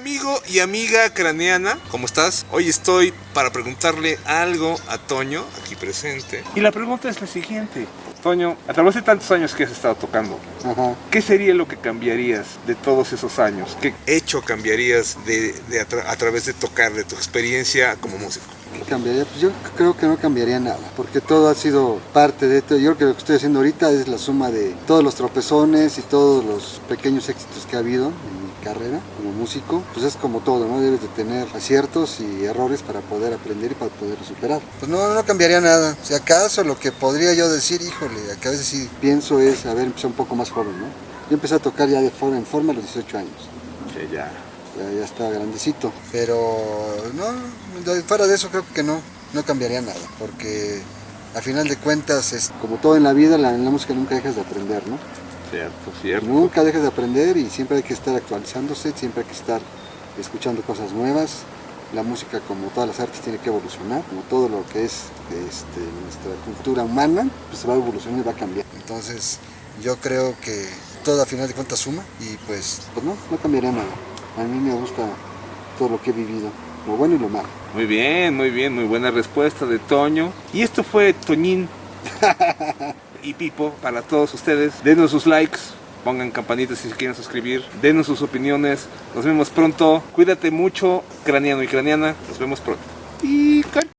amigo y amiga craneana, ¿cómo estás? Hoy estoy para preguntarle algo a Toño, aquí presente. Y la pregunta es la siguiente. Toño, a través de tantos años que has estado tocando, Ajá. ¿qué sería lo que cambiarías de todos esos años? ¿Qué hecho cambiarías de, de a, tra- a través de tocar, de tu experiencia como músico? ¿Qué cambiaría? Pues yo creo que no cambiaría nada, porque todo ha sido parte de esto. Yo creo que lo que estoy haciendo ahorita es la suma de todos los tropezones y todos los pequeños éxitos que ha habido en mi carrera como músico. Pues es como todo, ¿no? Debes de tener aciertos y errores para poder aprender y para poder superar. Pues no, no cambiaría nada. Si acaso lo que podría yo decir, híjole, que a veces sí pienso es haber empezado un poco más joven, ¿no? Yo empecé a tocar ya de forma en forma a los 18 años. Que ya. ya, ya está grandecito. Pero no, fuera de eso creo que no, no cambiaría nada, porque a final de cuentas, es, como todo en la vida, la- en la música nunca dejas de aprender, ¿no? Cierto, cierto. Nunca dejas de aprender y siempre hay que estar actualizándose, siempre hay que estar escuchando cosas nuevas. La música, como todas las artes, tiene que evolucionar, como todo lo que es este, nuestra cultura humana, pues va a evolucionar y va a cambiar. Entonces, yo creo que todo a final de cuentas suma y pues, pues no, no cambiaría nada. A mí me gusta todo lo que he vivido, lo bueno y lo malo. Muy bien, muy bien, muy buena respuesta de Toño. Y esto fue Toñín y Pipo para todos ustedes. Denos sus likes, pongan campanitas si se quieren suscribir, denos sus opiniones. Nos vemos pronto. Cuídate mucho, craneano y craneana. Nos vemos pronto. Y